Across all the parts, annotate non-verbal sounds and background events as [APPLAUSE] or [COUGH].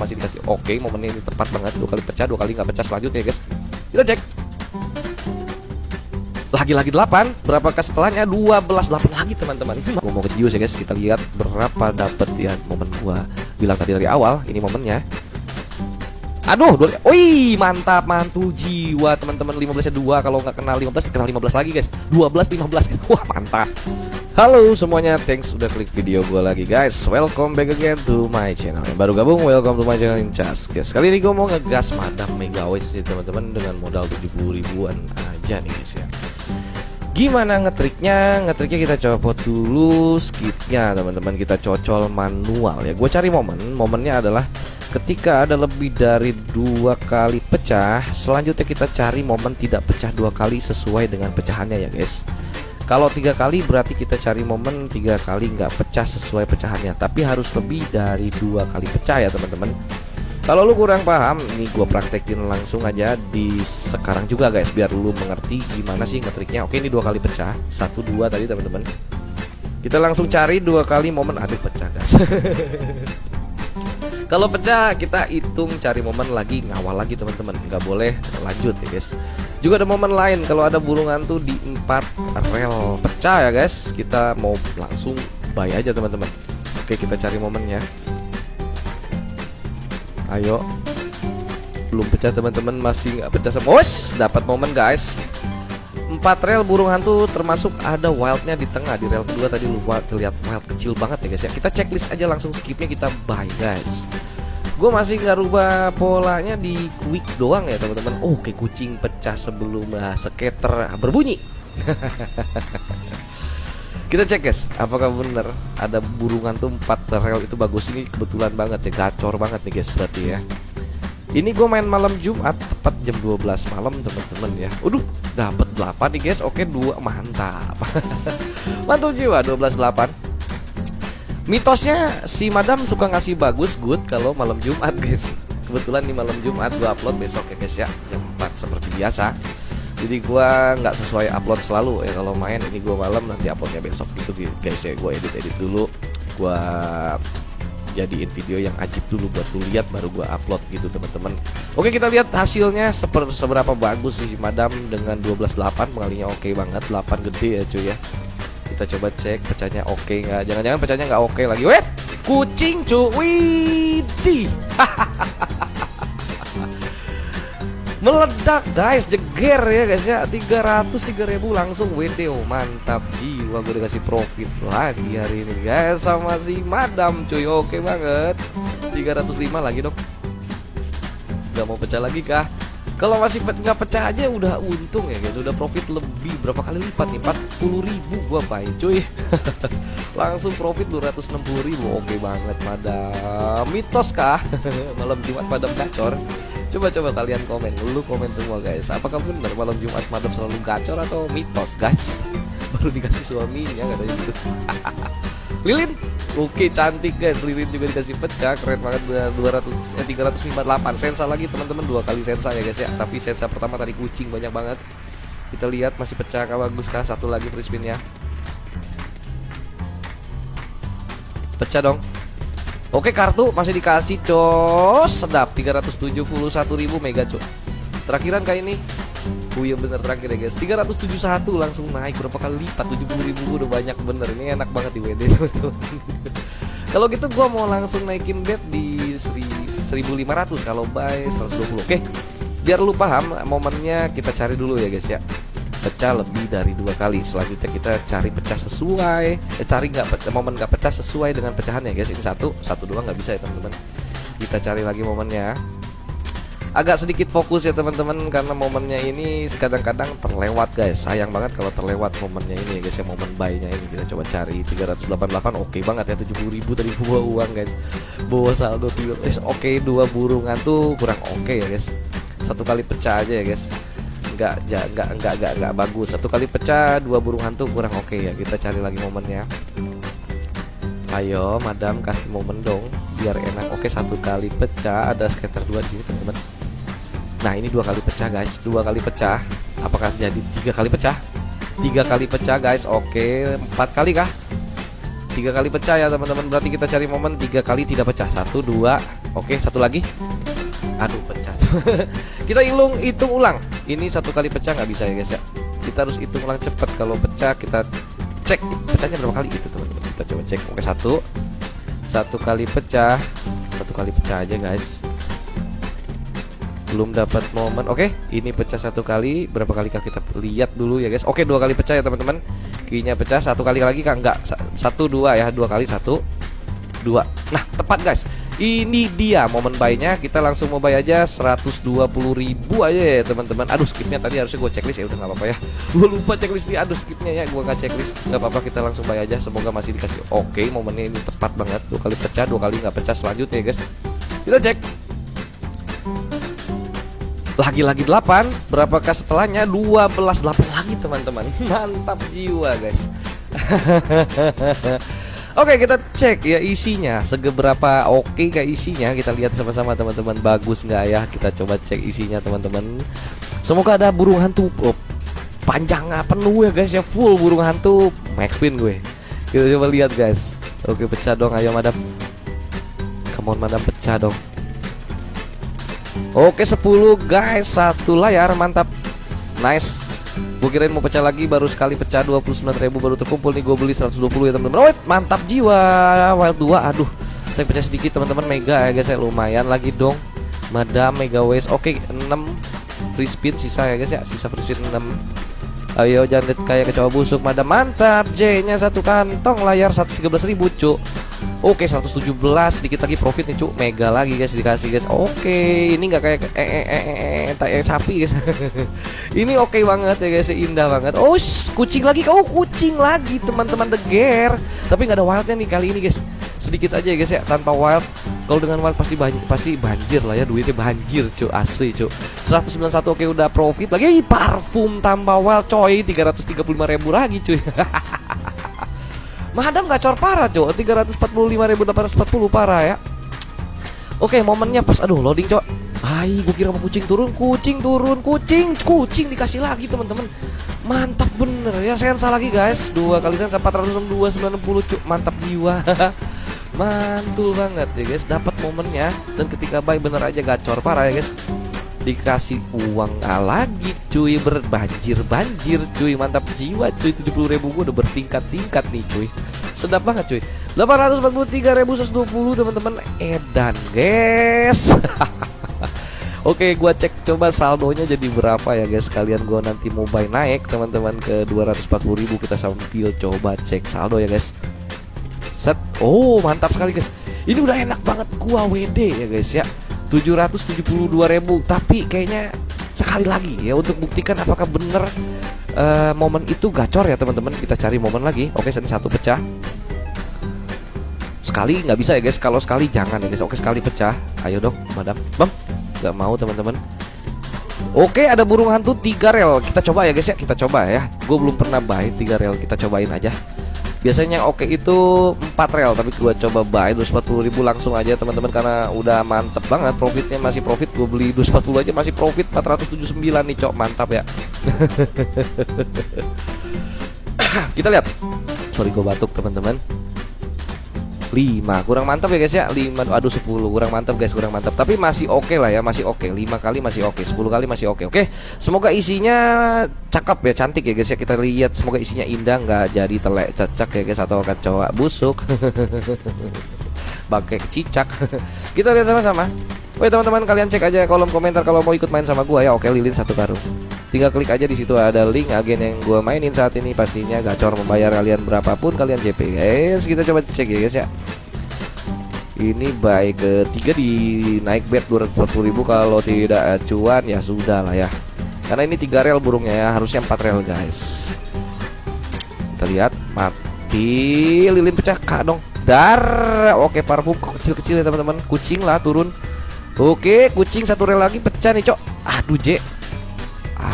masih dikasih oke momennya ini tepat banget dua kali pecah dua kali nggak pecah selanjutnya guys. Kita cek. Lagi-lagi 8 berapakah setelahnya? 12 8 lagi teman-teman. Mau ke Jius ya guys. Kita lihat berapa dapet ya momen gua. Bilang tadi dari awal ini momennya. Aduh, dua, wih mantap mantul jiwa teman-teman. 15 nya 2 kalau nggak kenal 15 kenal 15 lagi guys. 12 15 [LAUGHS] wah mantap Halo semuanya, thanks udah klik video gue lagi guys. Welcome back again to my channel. Yang baru gabung, welcome to my channel Incas guys Kali ini gue mau ngegas madam megawis nih teman-teman Dengan modal 70 ribuan aja nih guys ya. Gimana ngetriknya? Ngetriknya kita copot dulu skipnya teman-teman. Kita cocol manual ya. Gue cari momen, momennya adalah Ketika ada lebih dari dua kali pecah Selanjutnya kita cari momen tidak pecah dua kali sesuai dengan pecahannya ya guys Kalau tiga kali berarti kita cari momen tiga kali nggak pecah sesuai pecahannya. Tapi harus lebih dari dua kali pecah ya teman-teman. Kalau lu kurang paham, ini gue praktekin langsung aja di sekarang juga guys Biar lu mengerti gimana sih ngetriknya. Oke ini dua kali pecah, satu dua tadi teman-teman. Kita langsung cari dua kali momen. Aduh pecah guys. [LAUGHS] Kalau pecah kita hitung cari momen lagi ngawal lagi teman-teman. Nggak boleh lanjut ya guys juga ada momen lain kalau ada burungan tuh di empat rel. Pecah ya guys. Kita mau langsung buy aja teman-teman. Oke kita cari momennya. Ayo. Belum pecah teman-teman. Masih nggak pecah semua. Dapat momen guys. Empat rel burung hantu termasuk ada wildnya di tengah di rel kedua tadi. Lupa terlihat wild kecil banget ya guys ya. Kita checklist aja langsung skipnya kita buy guys gue masih nggak rubah polanya di quick doang ya teman-teman oh kayak kucing pecah sebelum uh, skater berbunyi [LAUGHS] kita cek guys apakah bener ada burungan tuh empat rel itu bagus ini kebetulan banget ya gacor banget nih guys berarti ya ini gue main malam Jumat tepat jam 12 malam teman-teman ya. Waduh, dapat 8 nih guys. Oke, dua mantap. [LAUGHS] Mantul jiwa 12 8. Mitosnya si Madam suka ngasih bagus good kalau malam Jumat guys. Kebetulan di malam Jumat gue upload besok ya guys ya. Jam 4 seperti biasa. Jadi gue nggak sesuai upload selalu ya. Kalau main ini gue malam nanti uploadnya besok. Gitu guys ya. Gue edit edit dulu. Gue jadiin video yang ajib dulu buat lu lihat baru gua upload gitu teman-teman. Oke kita lihat hasilnya. Seper, seberapa bagus sih madam dengan 12.8 pengalinya oke banget. 8 gede ya cuy ya kita coba cek pecahnya oke nggak? Jangan-jangan pecahnya nggak oke lagi. Wet kucing cuy. Widih. [LAUGHS] Meledak guys. Jeger ya guys ya. 300 3000 langsung. WD oh, mantap. Jiwa gue dikasih profit lagi hari ini guys sama si madam cuy. Oke banget. 305 lagi dong nggak mau pecah lagi kah kalau masih nggak pecah aja udah untung ya guys udah profit lebih. Berapa kali lipat nih? 40 ribu gua main cuy. [LAUGHS] Langsung profit 260 ribu. Oke banget madam. Mitos kah? [LAUGHS] Malam jumat madam gacor. Coba-coba kalian komen dulu komen semua guys. Apakah benar malam Jumat madam selalu gacor atau mitos guys? [LAUGHS] Baru dikasih suaminya katanya gitu. Lilin Oke cantik guys. Lilin juga dikasih pecah. Keren banget 200, eh, 358 Sensa lagi teman-teman. Dua kali sensa ya guys ya. Tapi sensa pertama tadi kucing banyak banget. Kita lihat masih pecah kah bagus kah? Satu lagi free spinnya Pecah dong. Oke kartu masih dikasih cos. Sedap. 371.000 mega cok. Terakhiran kayak ini Oh iya bener terakhir ya guys. 371 langsung naik berapa kali lipat 70.000 udah banyak bener. Ini enak banget di WD [LAUGHS] Kalau gitu gua mau langsung naikin bet di 1500 Kalau buy 120 Oke? Biar lu paham momennya kita cari dulu ya guys ya. Pecah lebih dari dua kali. Selanjutnya kita cari pecah sesuai eh, cari nggak momen nggak pecah sesuai dengan pecahannya guys. Ini satu satu dua nggak bisa ya teman-teman. Kita cari lagi momennya agak sedikit fokus ya teman-teman karena momennya ini kadang-kadang terlewat guys. Sayang banget kalau terlewat momennya ini ya guys ya momen buy-nya ini. Kita coba cari 388 oke okay banget ya 70.000 tadi bawa uang guys. Bawa saldo oke okay, dua burungan tuh kurang oke okay ya guys. Satu kali pecah aja ya guys. Nggak nggak nggak nggak nggak nggak bagus. Satu kali pecah dua burung hantu kurang oke okay ya. Kita cari lagi momennya. Ayo madam kasih momen dong biar enak. Oke satu kali pecah ada skater dua sini teman-teman nah ini dua kali pecah guys. Dua kali pecah. Apakah jadi tiga kali pecah? Tiga kali pecah guys. Oke empat kali kah? Tiga kali pecah ya teman-teman. Berarti kita cari momen tiga kali tidak pecah. Satu dua. Oke satu lagi. Aduh pecah. [LAUGHS] Kita hitung hitung ulang. Ini satu kali pecah nggak bisa ya guys ya? Kita harus hitung ulang cepet Kalau pecah kita cek. Pecahnya berapa kali? Itu teman-teman. Kita coba cek. Oke satu. Satu kali pecah. Satu kali pecah aja guys belum dapat momen. Oke ini pecah satu kali. Berapa kali kah kita lihat dulu ya guys? Oke dua kali pecah ya teman-teman. Kinya pecah. Satu kali lagi kah? Enggak. Satu dua ya. Dua kali satu dua. Nah tepat guys. Ini dia momen buy-nya. Kita langsung mau buy aja 120 ribu aja ya teman-teman. Aduh skipnya tadi harusnya gue checklist. Ya udah nggak apa-apa ya. [LAUGHS] Gue lupa checklist nih. Aduh skipnya ya gue nggak checklist. Nggak apa-apa kita langsung buy aja. Semoga masih dikasih. Oke momennya ini tepat banget. Dua kali pecah dua kali nggak pecah. Selanjutnya ya guys. Kita cek lagi-lagi 8 berapakah setelahnya? 12 8 lagi teman-teman. [LAUGHS] Mantap jiwa guys. [LAUGHS] Oke kita cek ya isinya. Segeberapa oke okay kayak isinya? Kita lihat sama-sama teman-teman. Bagus nggak ya? Kita coba cek isinya teman-teman. Semoga ada burung hantu. Oh, panjang penuh ya guys ya. Full burung hantu. Max pin gue. Kita coba lihat guys. Oke pecah dong. Ayo madam. Come on madam pecah dong Oke 10 guys. Satu layar mantap. Nice. Gue kirain mau pecah lagi Baru sekali pecah. 29 ribu baru terkumpul nih Gue beli 120 ya teman-teman oh, Mantap jiwa. Wild 2 Aduh. Saya pecah sedikit teman-teman Mega ya guys ya. Lumayan lagi dong. Madam Mega Waste. Oke 6 Free spin sisa ya guys ya. Sisa free spin 6 Ayo jangan kayak kecoa busuk Madam. Mantap J nya satu kantong layar 113 ribu cuk Oke 117 sedikit lagi profit nih cuk Mega lagi guys dikasih guys. Oke ini nggak kayak eh eh eh eh, eh, eh sapi guys. [LAUGHS] Ini oke banget ya guys indah banget. Oh kucing lagi oh, kucing lagi teman-teman deger Tapi nggak ada wildnya nih kali ini guys. Sedikit aja ya guys ya tanpa wild kalau dengan wild pasti banjir, pasti banjir lah ya duitnya banjir cuk asli cuk 191 oke udah profit lagi. Parfum tanpa wild coy 335 ribu lagi cuy. [LAUGHS] Madam gacor parah cok 345.840 parah ya. Oke momennya pas Aduh loading cok Hai gue kira mau kucing turun Kucing turun Kucing Kucing dikasih lagi teman-teman. Mantap bener ya Sensa lagi guys. Dua kali sensa 462 90 cuk Mantap jiwa [LAUGHS] Mantul banget ya guys. Dapat momennya. Dan ketika buy bener aja gacor parah ya guys. Dikasih uang ah, lagi cuy. Berbanjir-banjir cuy. Mantap jiwa cuy. 70 ribu gue udah bertingkat-tingkat nih cuy. Sedap banget cuy. 843 ribu 120 teman-teman. Edan guys. [LAUGHS] Oke gua cek coba saldonya jadi berapa ya guys. Kalian gua nanti mau buy naik teman-teman ke 240 ribu. Kita sambil coba cek saldo ya guys Set. Oh mantap sekali guys. Ini udah enak banget. Gua WD ya guys ya. 772 ribu. Tapi kayaknya sekali lagi ya untuk buktikan apakah bener uh, momen itu gacor ya teman-teman. Kita cari momen lagi. Oke ini satu pecah. Sekali nggak bisa ya guys. Kalau sekali jangan ya guys. Oke sekali pecah. Ayo dong madam. Bang nggak mau teman-teman. Oke ada burung hantu tiga rel. Kita coba ya guys ya. Kita coba ya. Gue belum pernah buy tiga rel. Kita cobain aja Biasanya oke okay itu 4 rel tapi gua coba buy 240 ribu langsung aja teman-teman karena udah mantep banget profitnya masih profit gue beli 240 aja masih profit 479 nih cok mantap ya. [LAUGHS] Kita lihat. Sorry gue batuk teman-teman 5 kurang mantap ya guys ya? 5 aduh 10 kurang mantap guys kurang mantap tapi masih oke okay lah ya masih oke. Okay. 5 kali masih oke okay. 10 kali masih oke okay. oke? Semoga isinya cakep ya cantik ya guys ya? Kita lihat semoga isinya indah nggak jadi telek cacak ya guys atau kecoa busuk. [LAUGHS] Pakai cicak. [LAUGHS] Kita lihat sama-sama. Oke teman-teman kalian cek aja kolom komentar kalau mau ikut main sama gua ya. Oke lilin satu karung tinggal klik aja di situ ada link agen yang gue mainin saat ini. Pastinya gacor membayar kalian berapapun kalian JP guys kita coba cek ya guys ya. Ini baik ketiga di naik bet 240.000 kalau tidak cuan ya sudah lah ya. Karena ini tiga rel burungnya ya. Harusnya empat rel guys. Kita lihat mati. Lilin pecah kak dong. Dar. Oke parfum kecil-kecil ya teman-teman. Kucing lah turun. Oke kucing satu rel lagi pecah nih cok. Aduh J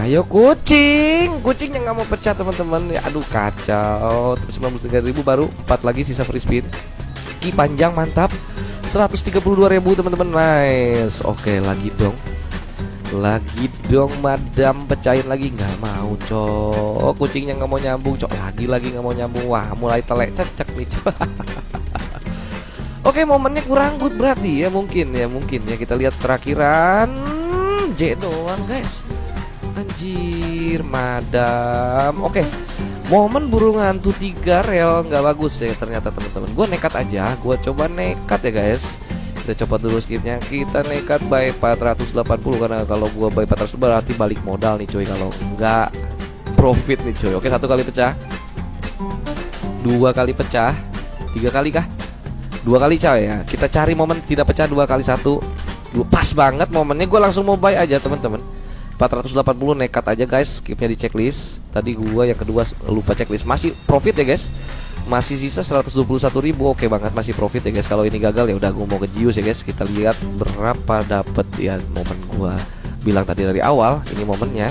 Ayo kucing, kucing yang nggak mau pecah teman-teman. Ya, aduh kacau. Terus 93.000 baru 4 lagi sisa free spin. Ki panjang mantap. 132.000 teman-teman. Nice. Oke, lagi dong. Lagi dong madam pecahin lagi nggak mau cok kucingnya nggak mau nyambung cok lagi lagi nggak mau nyambung wah mulai telek cecek nih cok [LAUGHS] Oke momennya kurang good berarti ya mungkin ya mungkin ya kita lihat terakhiran J doang guys Anjir madam. Oke momen burung hantu tiga rel nggak bagus ya ternyata teman-teman. Gue nekat aja gue coba nekat ya guys. Kita coba dulu skipnya. Kita nekat by 480 karena kalau gua by 400 berarti balik modal nih coy. Kalau enggak profit nih coy. Oke satu kali pecah. Dua kali pecah. Tiga kali kah? Dua kali coy ya. Kita cari momen tidak pecah dua kali satu. Pas banget momennya. Gue langsung mau buy aja teman-teman 480 nekat aja guys. Skipnya di checklist. Tadi gua yang kedua lupa checklist. Masih profit ya guys. Masih sisa 121 ribu. Oke banget masih profit ya guys. Kalau ini gagal ya udah gua mau ke Jius ya guys. Kita lihat berapa dapet ya momen gua bilang tadi dari awal. Ini momennya.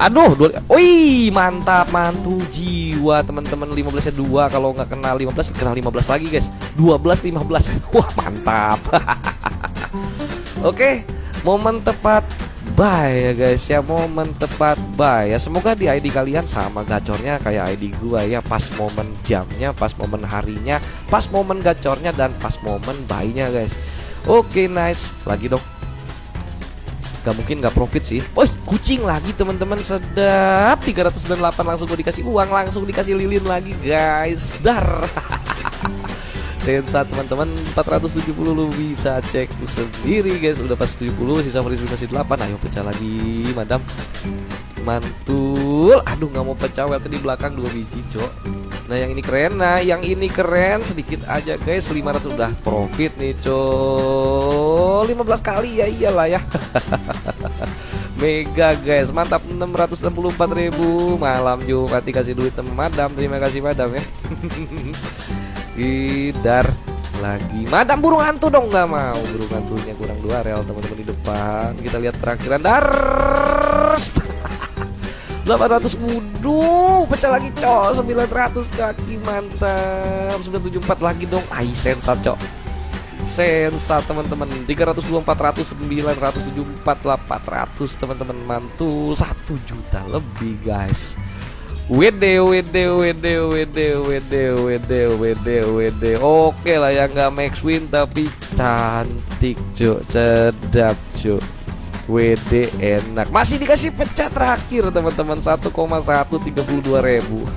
Aduh, dua, wih mantap mantu jiwa teman-teman. 15 nya dua. Kalau nggak kenal 15 kenal 15 lagi guys. 12 15 [LAUGHS] wah mantap. [LAUGHS] Oke momen tepat buy ya guys ya. Momen tepat buy ya semoga di ID kalian sama gacornya kayak ID gua ya. Pas momen jamnya pas momen harinya pas momen gacornya dan pas momen buy-nya guys. Oke nice. Lagi dong. Gak mungkin gak profit sih. Oh kucing lagi teman-teman. Sedap. 398 langsung gue dikasih uang Langsung dikasih lilin lagi guys. Dar [LAUGHS] Sensa teman-teman 470 lu bisa cek sendiri guys. Udah pas 70 sisa free masih 8 Ayo pecah lagi madam. Mantul. Aduh gak mau pecah. Di belakang dua biji cok Nah yang ini keren. Nah yang ini keren. Sedikit aja guys. 500 udah profit nih cok 15 kali. Ya iyalah ya. [LAUGHS] Mega guys. Mantap. 664 ribu. Malam Jumat dikasih duit sama madam. Terima kasih madam ya [LAUGHS] Idar lagi. Madam burung hantu dong. Nggak mau. Burung hantunya kurang dua rel teman-teman di depan. Kita lihat terakhiran Dar! [LAUGHS] 800 wudu. Pecah lagi cok. 900 kaki mantap. 974 lagi dong. Ai sensa cok. Sensa teman-teman. 324 400 974 800 teman-teman. Mantul. 1 juta lebih guys Wede, wede, wede, wede, wede, wede, wede, wede. Oke lah ya nggak max win tapi cantik cuk, sedap cuk. WD enak. Masih dikasih pecah terakhir teman-teman. 1,132 ribu. [LAUGHS]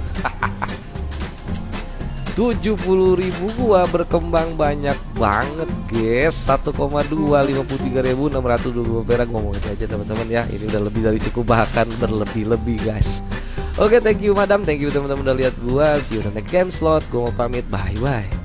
70 ribu gua berkembang banyak banget guys. 1,2 53 ribu 620 perak. Ngomongin aja teman-teman ya. Ini udah lebih dari cukup bahkan berlebih-lebih guys Oke okay, thank you madam. Thank you teman-teman udah lihat gua. See you on the next game slot. Gua mau pamit. Bye bye